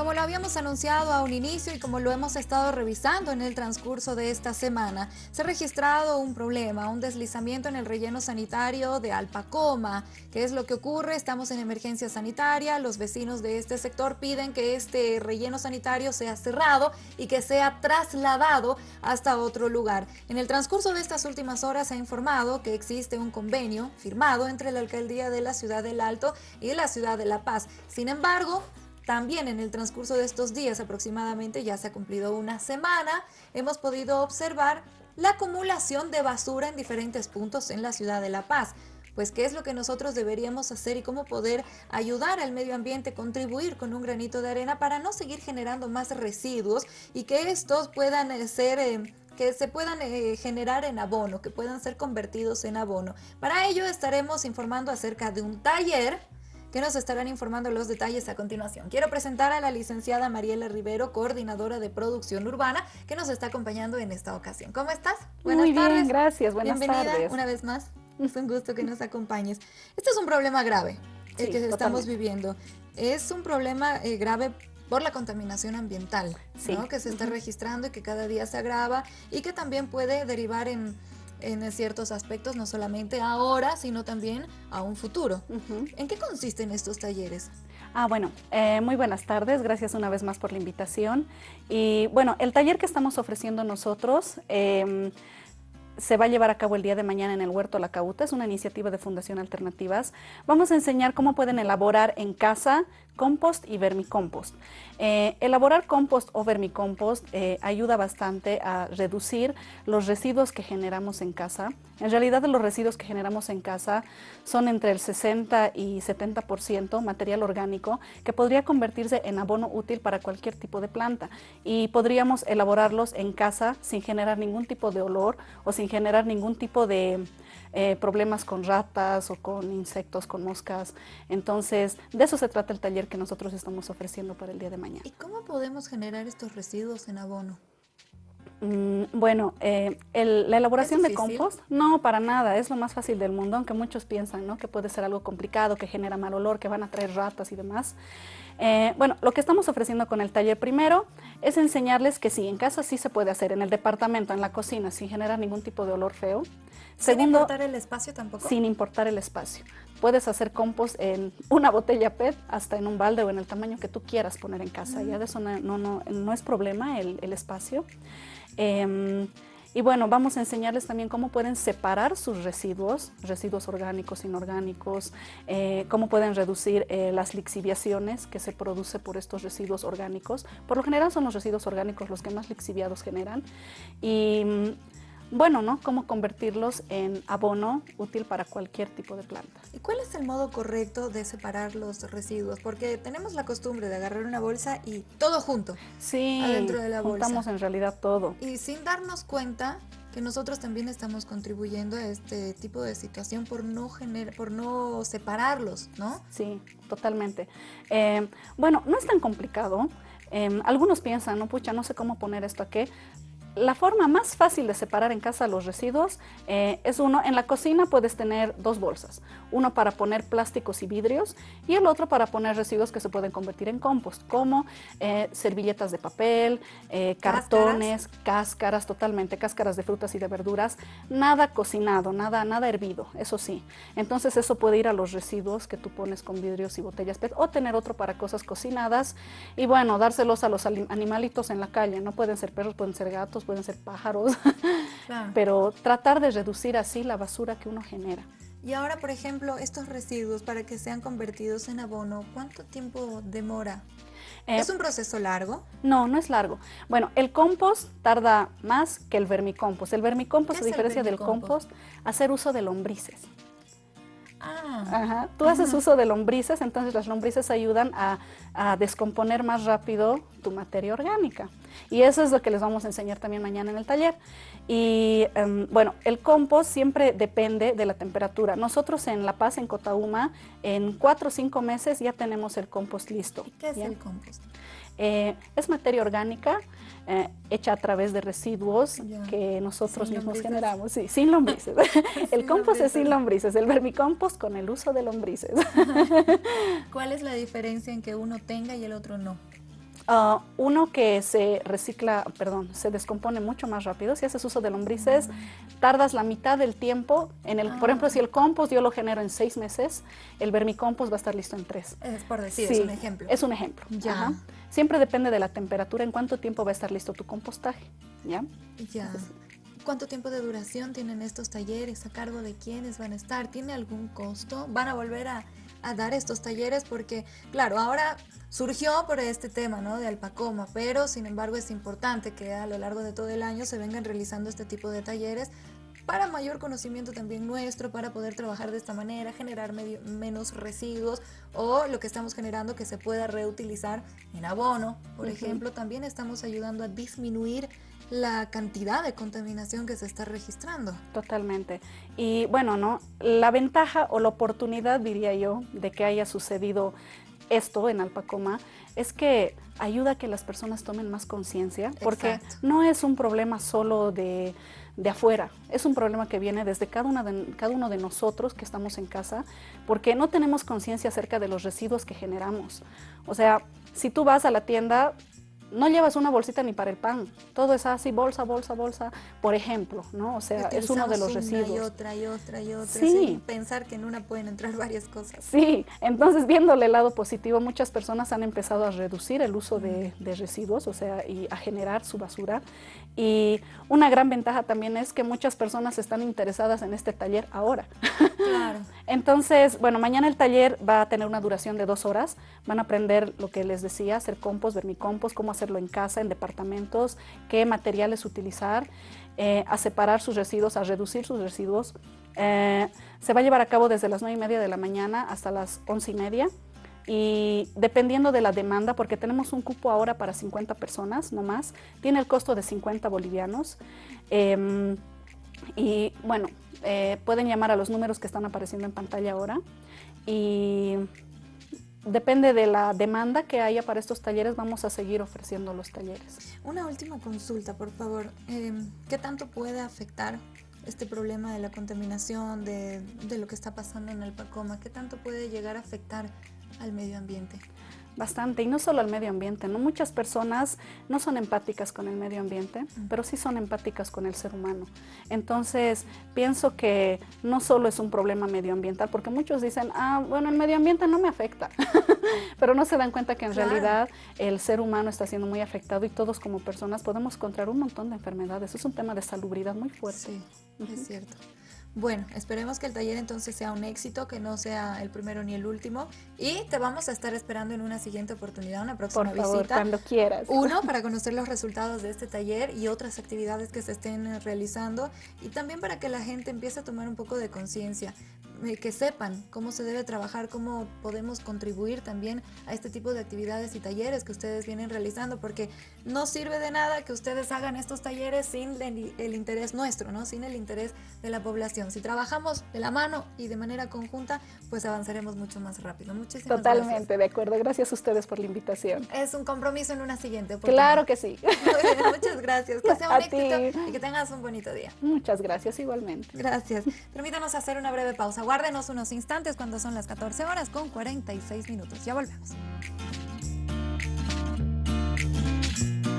Como lo habíamos anunciado a un inicio y como lo hemos estado revisando en el transcurso de esta semana, se ha registrado un problema, un deslizamiento en el relleno sanitario de Alpacoma. ¿Qué es lo que ocurre? Estamos en emergencia sanitaria, los vecinos de este sector piden que este relleno sanitario sea cerrado y que sea trasladado hasta otro lugar. En el transcurso de estas últimas horas se ha informado que existe un convenio firmado entre la alcaldía de la ciudad del Alto y la ciudad de La Paz. Sin embargo, también en el transcurso de estos días, aproximadamente ya se ha cumplido una semana, hemos podido observar la acumulación de basura en diferentes puntos en la ciudad de La Paz. Pues qué es lo que nosotros deberíamos hacer y cómo poder ayudar al medio ambiente, contribuir con un granito de arena para no seguir generando más residuos y que estos puedan eh, ser... Eh, que se puedan eh, generar en abono, que puedan ser convertidos en abono. Para ello estaremos informando acerca de un taller que nos estarán informando los detalles a continuación. Quiero presentar a la licenciada Mariela Rivero, coordinadora de producción urbana, que nos está acompañando en esta ocasión. ¿Cómo estás? Buenas Muy bien, gracias. Buenas Bienvenida una vez más. Es un gusto que nos acompañes. Este es un problema grave el que estamos viviendo. Es un problema eh, grave por la contaminación ambiental, que se está registrando y que cada día se agrava y que también puede derivar en en ciertos aspectos, no solamente ahora, sino también a un futuro. ¿En qué consisten estos talleres? Ah, bueno, eh, muy buenas tardes, gracias una vez más por la invitación. Y bueno, el taller que estamos ofreciendo nosotros em, se va a llevar a cabo el día de mañana en el Huerto La Cauta, es una iniciativa de Fundación Alternativas. Vamos a enseñar cómo pueden elaborar en casa compost y vermicompost. Eh, elaborar compost o vermicompost eh, ayuda bastante a reducir los residuos que generamos en casa. En realidad los residuos que generamos en casa son entre el 60 y 70% material orgánico que podría convertirse en abono útil para cualquier tipo de planta y podríamos elaborarlos en casa sin generar ningún tipo de olor o sin generar ningún tipo de eh, problemas con ratas o con insectos, con moscas. Entonces, de eso se trata el taller que nosotros estamos ofreciendo para el día de mañana. ¿Y cómo podemos generar estos residuos en abono? Mm, bueno, eh, la elaboración de compost, no, para nada, es lo más fácil del mundo, aunque muchos piensan ¿no? que puede ser algo complicado, que genera mal olor, que van a traer ratas y demás. Eh, bueno, lo que estamos ofreciendo con el taller primero es enseñarles que sí, en casa sí se puede hacer, en el departamento, en la cocina, sin generar ningún tipo de olor feo. ¿Sin importar el espacio tampoco? Sin importar el espacio. Puedes hacer compost en una botella PET, hasta en un balde o en el tamaño que tú quieras poner en casa. Ya de eso no, no, no, es problema el, el espacio. Em, y bueno, vamos a enseñarles también cómo pueden separar sus residuos, residuos orgánicos, inorgánicos, eh, cómo pueden reducir eh, las lixiviaciones que se produce por estos residuos orgánicos. Por lo general son los residuos orgánicos los que más lixiviados generan. Y bueno, ¿no? Cómo convertirlos en abono útil para cualquier tipo de planta. ¿Y cuál es el modo correcto de separar los residuos? Porque tenemos la costumbre de agarrar una bolsa y todo junto. Sí, adentro de la bolsa. juntamos en realidad todo. Y sin darnos cuenta que nosotros también estamos contribuyendo a este tipo de situación por no generar, por no separarlos, ¿no? Sí, totalmente. Eh, bueno, no es tan complicado. Eh, algunos piensan, no, pucha, no sé cómo poner esto aquí, la forma más fácil de separar en casa los residuos eh, es uno, en la cocina puedes tener dos bolsas, uno para poner plásticos y vidrios y el otro para poner residuos que se pueden convertir en compost, como eh, servilletas de papel, eh, cartones, ¿Cáscaras? totalmente, cáscaras de frutas y de verduras, nada cocinado, nada, nada hervido, eso sí. Entonces eso puede ir a los residuos que tú pones con vidrios y botellas PET o tener otro para cosas cocinadas y bueno, dárselos a los animalitos en la calle, no pueden ser perros, pueden ser gatos, pueden ser pájaros, pero tratar de reducir así la basura que uno genera. Y ahora, por ejemplo, estos residuos para que sean convertidos en abono, ¿cuánto tiempo demora? Eh, ¿Es un proceso largo? No, no es largo. Bueno, el compost tarda más que el vermicompost. El vermicompost, a diferencia del compost, hacer uso de lombrices. Ah. Ajá. Tú haces uso de lombrices, entonces las lombrices ayudan a, descomponer más rápido tu materia orgánica. Y eso es lo que les vamos a enseñar también mañana en el taller. Y em, bueno, el compost siempre depende de la temperatura. Nosotros en La Paz, en Cotauma, en cuatro o cinco meses ya tenemos el compost listo. ¿Y qué es el compost? Eh, es materia orgánica eh, hecha a través de residuos que nosotros mismos generamos, sí, sin lombrices. el compost es sin lombrices, el vermicompost con el uso de lombrices. ¿Cuál es la diferencia en que uno tenga y el otro no? Ah, uno que se recicla, perdón, se descompone mucho más rápido. Si haces uso de lombrices, tardas la mitad del tiempo. En el, Por ejemplo, ah. si el compost yo lo genero en seis meses, el vermicompost va a estar listo en tres. Es por decir, es un ejemplo. Es un ejemplo. Ya. Siempre depende de la temperatura, en cuánto tiempo va a estar listo tu compostaje. ¿Ya? Ya. ¿Cuánto tiempo de duración tienen estos talleres? ¿A cargo de quiénes van a estar? ¿Tiene algún costo? ¿Van a volver a, a dar estos talleres? Porque, claro, ahora surgió por este tema ¿no? de Alpacoma, pero sin embargo es importante que a lo largo de todo el año se vengan realizando este tipo de talleres para mayor conocimiento también nuestro, para poder trabajar de esta manera, generar menos residuos o lo que estamos generando que se pueda reutilizar en abono, por ejemplo, también estamos ayudando a disminuir la cantidad de contaminación que se está registrando. Totalmente. Y bueno, ¿no? La ventaja o la oportunidad, diría yo, de que haya sucedido esto en Alpacoma es que ayuda a que las personas tomen más conciencia, porque no es un problema solo de, de, afuera, es un problema que viene desde cada, una de, cada uno de nosotros que estamos en casa, porque no tenemos conciencia acerca de los residuos que generamos. O sea, si tú vas a la tienda, no llevas una bolsita ni para el pan, todo es así, bolsa, bolsa, bolsa, por ejemplo, ¿no? O sea, es uno de los residuos. y otra, y otra, y otra, sí. pensar que en una pueden entrar varias cosas. Sí, entonces viéndole el lado positivo, muchas personas han empezado a reducir el uso de, de residuos, o sea, y a generar su basura. Y una gran ventaja también es que muchas personas están interesadas en este taller ahora. Claro. Entonces, bueno, mañana el taller va a tener una duración de dos horas. Van a aprender lo que les decía, hacer compost, vermicompost, cómo hacerlo en casa, en departamentos, qué materiales utilizar, eh, a separar sus residuos, a reducir sus residuos. Eh, se va a llevar a cabo desde las 9 y media de la mañana hasta las 11 y media y dependiendo de la demanda, porque tenemos un cupo ahora para 50 personas, no más, tiene el costo de 50 bolivianos. Em, y bueno, eh, pueden llamar a los números que están apareciendo en pantalla ahora. Y depende de la demanda que haya para estos talleres, vamos a seguir ofreciendo los talleres. Una última consulta, por favor. Em, ¿Qué tanto puede afectar este problema de la contaminación, de, de lo que está pasando en el Pacoma? ¿Qué tanto puede llegar a afectar al medio ambiente? Bastante, y no solo al medio ambiente, ¿no? Muchas personas no son empáticas con el medio ambiente, pero sí son empáticas con el ser humano. Entonces, pienso que no solo es un problema medioambiental, porque muchos dicen, ah, bueno, el medio ambiente no me afecta, pero no se dan cuenta que en realidad el ser humano está siendo muy afectado y todos como personas podemos encontrar un montón de enfermedades. Es un tema de salubridad muy fuerte. Sí, es cierto. Bueno, esperemos que el taller entonces sea un éxito, que no sea el primero ni el último. Y te vamos a estar esperando en una siguiente oportunidad, una próxima Por favor, visita. cuando quieras. Uno, para conocer los resultados de este taller y otras actividades que se estén realizando. Y también para que la gente empiece a tomar un poco de conciencia. Eh, que sepan cómo se debe trabajar, cómo podemos contribuir también a este tipo de actividades y talleres que ustedes vienen realizando, porque no sirve de nada que ustedes hagan estos talleres sin el, interés nuestro, ¿no? sin el interés de la población. Si trabajamos de la mano y de manera conjunta, pues avanzaremos mucho más rápido. Muchísimas Totalmente, de acuerdo. Gracias a ustedes por la invitación. Es un compromiso en una siguiente. Claro que sí. muchas gracias. Que sea un éxito y que tengas un bonito día. Muchas gracias igualmente. Gracias. Permítanos hacer una breve pausa. Guárdenos unos instantes cuando son las 14 horas con 46 minutos. Ya volvemos.